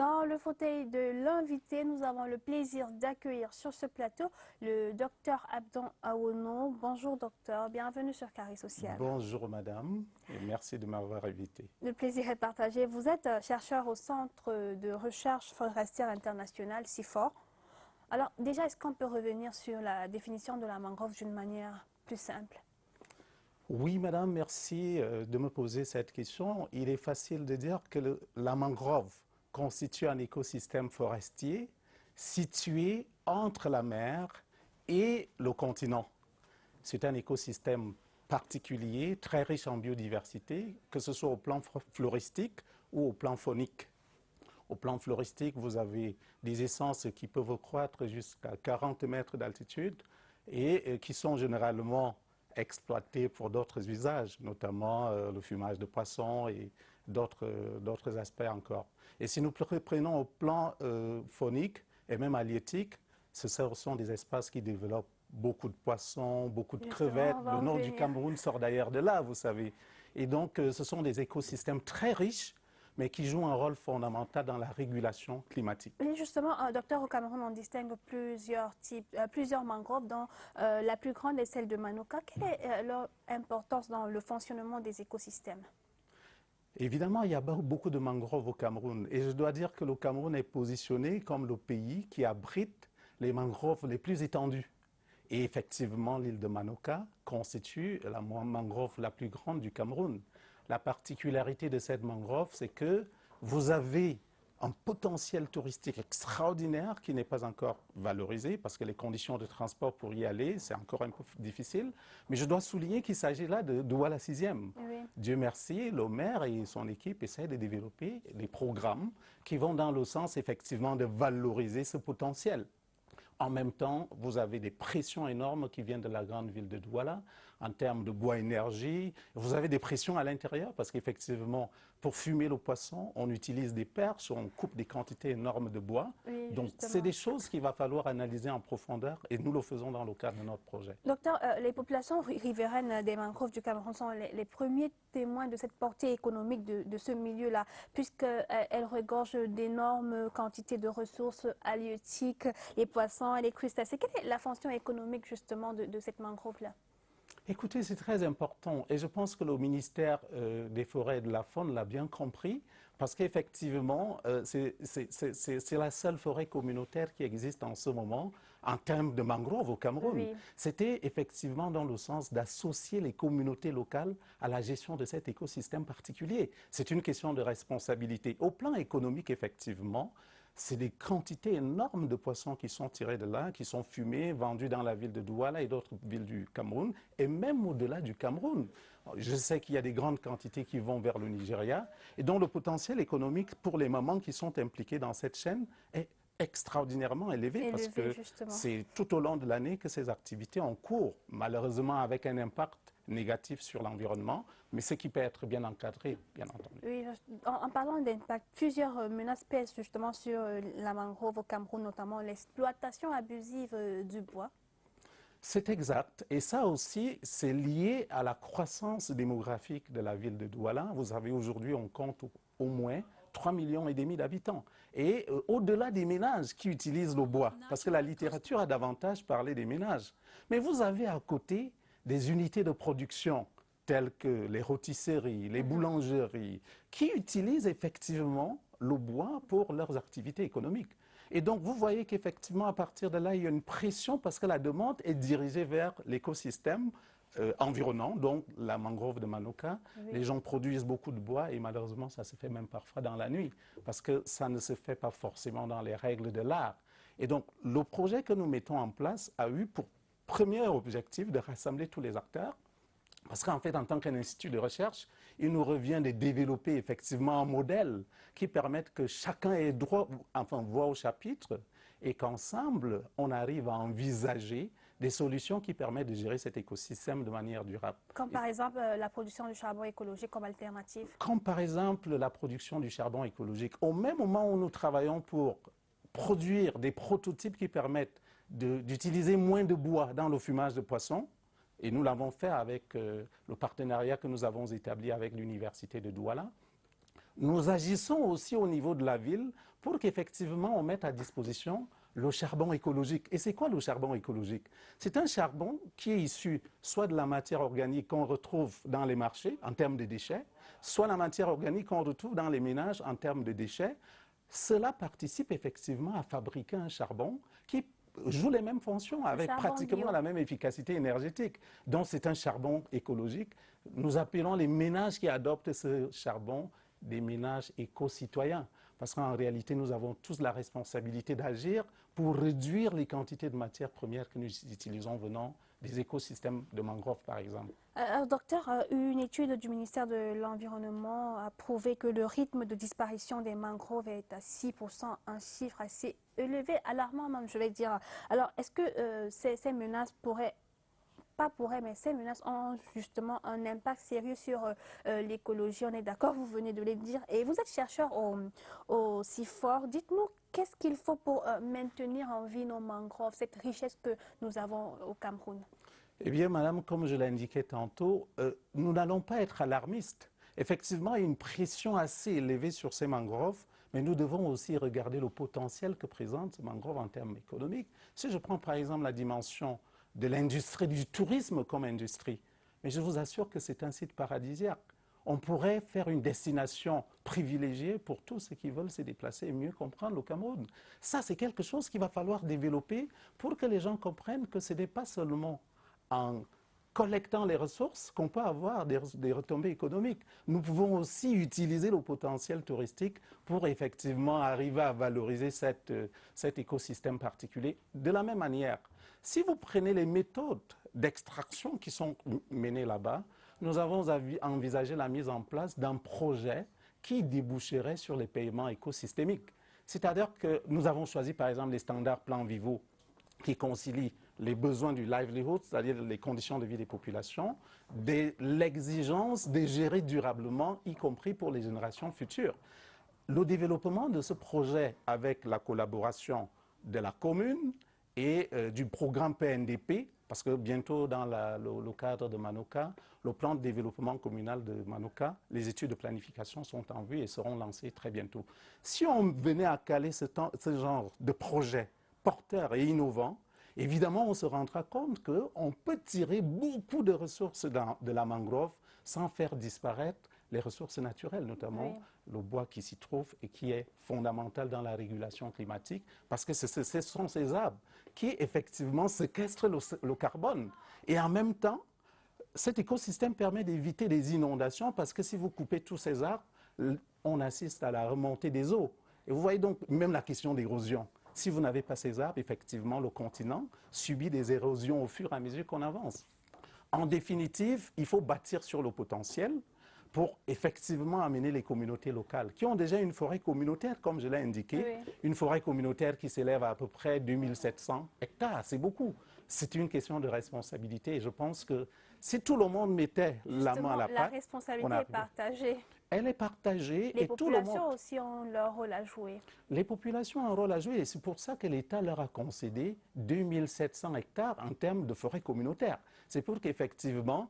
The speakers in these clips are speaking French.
Dans le fauteuil de l'invité, nous avons le plaisir d'accueillir sur ce plateau le docteur Abdon Awono. Bonjour docteur, bienvenue sur Carré Social. Bonjour madame et merci de m'avoir invité. Le plaisir est partagé. Vous êtes chercheur au Centre de recherche forestière internationale, CIFOR. Alors déjà, est-ce qu'on peut revenir sur la définition de la mangrove d'une manière plus simple? Oui, madame, merci euh, de me poser cette question. Il est facile de dire que la mangrove constitue un écosystème forestier situé entre la mer et le continent. C'est un écosystème particulier, très riche en biodiversité, que ce soit au plan floristique ou au plan phonique. Au plan floristique, vous avez des essences qui peuvent croître jusqu'à 40 mètres d'altitude et qui sont généralement exploitées pour d'autres usages, notamment euh, le fumage de poissons et d'autres aspects encore. Et si nous prenons au plan euh, phonique et même halieutique, ce sont des espaces qui développent beaucoup de poissons, beaucoup de crevettes. Le nord du Cameroun sort d'ailleurs de là, vous savez. Et donc, euh, ce sont des écosystèmes très riches mais qui jouent un rôle fondamental dans la régulation climatique. Oui, justement, euh, docteur, au Cameroun, on distingue plusieurs types, euh, plusieurs mangroves, dont euh, la plus grande est celle de Manoka. Quelle est leur importance dans le fonctionnement des écosystèmes? Évidemment, il y a beaucoup de mangroves au Cameroun. Et je dois dire que le Cameroun est positionné comme le pays qui abrite les mangroves les plus étendues. Et effectivement, l'île de Manoka constitue la mangrove la plus grande du Cameroun. La particularité de cette mangrove, c'est que vous avez un potentiel touristique extraordinaire qui n'est pas encore valorisé parce que les conditions de transport pour y aller, c'est encore un peu difficile. Mais je dois souligner qu'il s'agit là de Douala 6e. Dieu merci, le maire et son équipe essaient de développer des programmes qui vont dans le sens effectivement de valoriser ce potentiel. En même temps, vous avez des pressions énormes qui viennent de la grande ville de Douala en termes de bois énergie. Vous avez des pressions à l'intérieur parce qu'effectivement, pour fumer le poisson, on utilise des perches, on coupe des quantités énormes de bois. Donc, c'est des choses qu'il va falloir analyser en profondeur et nous le faisons dans le cadre de notre projet. Docteur, euh, les populations riveraines des mangroves du Cameroun sont les, premiers témoins de cette portée économique de, ce milieu-là, puisqu'elles euh, regorgent d'énormes quantités de ressources halieutiques, les poissons et les crustacés. Quelle est la fonction économique justement de cette mangrove-là? Écoutez, c'est très important et je pense que le ministère euh, des Forêts et de la Faune l'a bien compris parce qu'effectivement, euh, c'est la seule forêt communautaire qui existe en ce moment en termes de mangroves au Cameroun. C'était effectivement dans le sens d'associer les communautés locales à la gestion de cet écosystème particulier. C'est une question de responsabilité. Au plan économique, effectivement, c'est des quantités énormes de poissons qui sont tirés de là, qui sont fumés, vendus dans la ville de Douala et d'autres villes du Cameroun, et même au-delà du Cameroun. Je sais qu'il y a des grandes quantités qui vont vers le Nigeria, et dont le potentiel économique pour les mamans qui sont impliquées dans cette chaîne est extraordinairement élevé, parce que c'est tout au long de l'année que ces activités ont cours, malheureusement avec un impact négatif sur l'environnement, mais ce qui peut être bien encadré, bien entendu. Oui, en, parlant d'impact, plusieurs euh, menaces pèsent justement sur euh, la mangrove au Cameroun, notamment l'exploitation abusive euh, du bois. C'est exact. Et ça aussi, c'est lié à la croissance démographique de la ville de Douala. Vous avez aujourd'hui, on compte au moins 3 millions et demi d'habitants. Et au-delà des ménages qui utilisent le bois, parce que la littérature a davantage parlé des ménages. Mais vous avez à côté des unités de production telles que les rôtisseries, les mhm. boulangeries, qui utilisent effectivement le bois pour leurs activités économiques. Et donc, vous voyez qu'effectivement, à partir de là, il y a une pression parce que la demande est dirigée vers l'écosystème euh, environnant, donc la mangrove de Manoka. Les gens produisent beaucoup de bois et malheureusement, ça se fait même parfois dans la nuit parce que ça ne se fait pas forcément dans les règles de l'art. Et donc, le projet que nous mettons en place a eu pour premier objectif de rassembler tous les acteurs. Parce qu'en fait, en tant qu'un institut de recherche, il nous revient de développer effectivement un modèle qui permette que chacun ait droit, enfin, voix au chapitre et qu'ensemble, on arrive à envisager des solutions qui permettent de gérer cet écosystème de manière durable. Comme par exemple euh, la production du charbon écologique comme alternative Comme par exemple la production du charbon écologique. Au même moment où nous travaillons pour produire des prototypes qui permettent d'utiliser moins de bois dans le fumage de poissons. Et nous l'avons fait avec euh, le partenariat que nous avons établi avec l'Université de Douala. nous agissons aussi au niveau de la ville pour qu'effectivement on mette à disposition le charbon écologique. Et c'est quoi le charbon écologique? C'est un charbon qui est issu soit de la matière organique qu'on retrouve dans les marchés en termes de déchets, soit la matière organique qu'on retrouve dans les ménages en termes de déchets. Cela participe effectivement à fabriquer un charbon joue les mêmes fonctions avec pratiquement la même efficacité énergétique. Donc c'est un charbon écologique. Nous appelons les ménages qui adoptent ce charbon des ménages éco-citoyens. Parce qu'en réalité, nous avons tous la responsabilité d'agir pour réduire les quantités de matières premières que nous utilisons venant des écosystèmes de mangroves, par exemple. Euh, docteur, euh, une étude du ministère de l'Environnement a prouvé que le rythme de disparition des mangroves est à 6%, un chiffre assez élevé, alarmant même, je vais dire. Alors, est-ce que euh, ces, ces menaces pourraient pas pourrait, mais ces menaces ont justement un impact sérieux sur euh, euh, l'écologie. On est d'accord, vous venez de le dire. Et vous êtes chercheur au, au CIFOR. Dites-nous, qu'est-ce qu'il faut pour euh, maintenir en vie nos mangroves, cette richesse que nous avons au Cameroun? Eh bien, madame, comme je l'ai indiqué tantôt, nous n'allons pas être alarmistes. Effectivement, il y a une pression assez élevée sur ces mangroves, mais nous devons aussi regarder le potentiel que présente ces mangroves en termes économiques. Si je prends par exemple la dimension de l'industrie du tourisme comme industrie. Mais je vous assure que c'est un site paradisiaque. On pourrait faire une destination privilégiée pour tous ceux qui veulent se déplacer et mieux comprendre le Cameroun. Ça, c'est quelque chose qu'il va falloir développer pour que les gens comprennent que ce n'est pas seulement en collectant les ressources qu'on peut avoir des, retombées économiques. Nous pouvons aussi utiliser le potentiel touristique pour effectivement arriver à valoriser cette, cet écosystème particulier. De la même manière, si vous prenez les méthodes d'extraction qui sont menées là-bas, nous avons envisagé la mise en place d'un projet qui déboucherait sur les paiements écosystémiques. C'est-à-dire que nous avons choisi par exemple les standards plans vivaux qui concilient les besoins du livelihood, c'est-à-dire les conditions de vie des populations, l'exigence de gérer durablement, y compris pour les générations futures. Le développement de ce projet avec la collaboration de la commune, et euh, du programme PNDP, parce que bientôt dans le, cadre de Manoka, le plan de développement communal de Manoka, les études de planification sont en vue et seront lancées très bientôt. Si on venait à caler ce, genre de projet porteur et innovant, évidemment on se rendra compte qu'on peut tirer beaucoup de ressources de la mangrove sans faire disparaître les ressources naturelles, notamment oui. le bois qui s'y trouve et qui est fondamental dans la régulation climatique, parce que ce, sont ces arbres qui effectivement séquestrent le, le, carbone. Et en même temps, cet écosystème permet d'éviter des inondations, parce que si vous coupez tous ces arbres, on assiste à la remontée des eaux. Et vous voyez donc même la question d'érosion. Si vous n'avez pas ces arbres, effectivement, le continent subit des érosions au fur et à mesure qu'on avance. En définitive, il faut bâtir sur le potentiel, pour effectivement amener les communautés locales qui ont déjà une forêt communautaire, comme je l'ai indiqué, oui. une forêt communautaire qui s'élève à à peu près 2700 hectares. C'est beaucoup. C'est une question de responsabilité et je pense que si tout le monde mettait Justement, la main à la pâte... la responsabilité est partagée. Elle est partagée les et tout le monde... Les populations aussi ont leur rôle à jouer. Les populations ont un rôle à jouer et c'est pour ça que l'État leur a concédé 2700 hectares en termes de forêt communautaire. C'est pour qu'effectivement,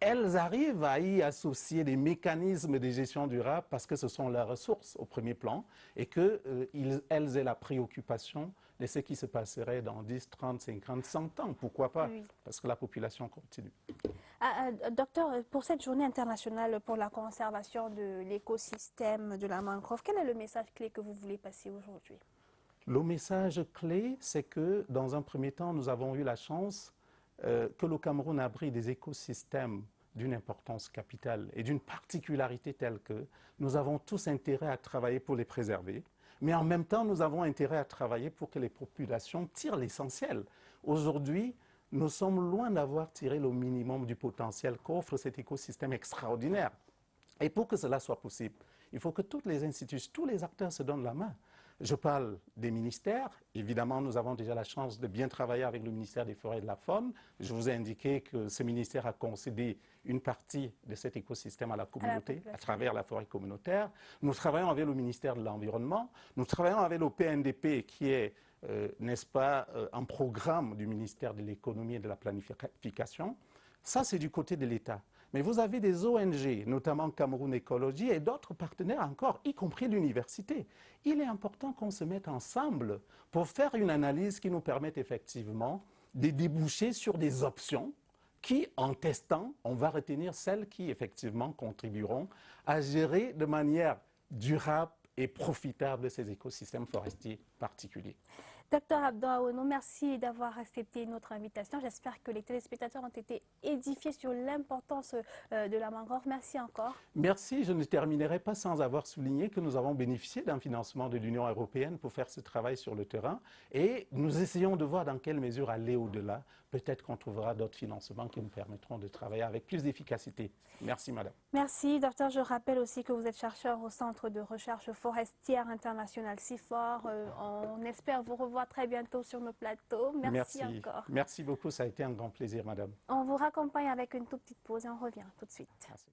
elles arrivent à y associer des mécanismes de gestion durable parce que ce sont leurs ressources au premier plan et qu'elles euh, aient la préoccupation de ce qui se passerait dans 10, 30, 50, 100 ans. Pourquoi pas? Oui. Parce que la population continue. Ah, euh, docteur, pour cette journée internationale pour la conservation de l'écosystème de la mangrove, quel est le message clé que vous voulez passer aujourd'hui? Le message clé, c'est que dans un premier temps, nous avons eu la chance euh, que le Cameroun abrite des écosystèmes d'une importance capitale et d'une particularité telle que nous avons tous intérêt à travailler pour les préserver, mais en même temps, nous avons intérêt à travailler pour que les populations tirent l'essentiel. Aujourd'hui, nous sommes loin d'avoir tiré le minimum du potentiel qu'offre cet écosystème extraordinaire. Et pour que cela soit possible, il faut que toutes les institutions, tous les acteurs se donnent la main. Je parle des ministères. Évidemment, nous avons déjà la chance de bien travailler avec le ministère des Forêts et de la Faune. Je vous ai indiqué que ce ministère a concédé une partie de cet écosystème à la communauté à, la à travers la forêt communautaire. Nous travaillons avec le ministère de l'Environnement. Nous travaillons avec le PNDP qui est, euh, n'est-ce pas, euh, un programme du ministère de l'Économie et de la Planification. Ça, c'est du côté de l'État. Mais vous avez des ONG, notamment Cameroun Écologie et d'autres partenaires encore, y compris l'université. Il est important qu'on se mette ensemble pour faire une analyse qui nous permette effectivement de déboucher sur des options qui, en testant, on va retenir celles qui, effectivement, contribueront à gérer de manière durable et profitable ces écosystèmes forestiers particuliers. Docteur Abdouaounou, merci d'avoir accepté notre invitation. J'espère que les téléspectateurs ont été édifiés sur l'importance euh, de la mangrove. Merci encore. Merci. Je ne terminerai pas sans avoir souligné que nous avons bénéficié d'un financement de l'Union européenne pour faire ce travail sur le terrain et nous essayons de voir dans quelle mesure aller au-delà. Peut-être qu'on trouvera d'autres financements qui nous permettront de travailler avec plus d'efficacité. Merci, madame. Merci, docteur. Je rappelle aussi que vous êtes chercheur au Centre de recherche forestière international CIFOR. Euh, on espère vous revoir très bientôt sur nos plateaux. Merci, encore. Merci beaucoup, ça a été un grand plaisir, madame. On vous raccompagne avec une toute petite pause et on revient tout de suite. Merci.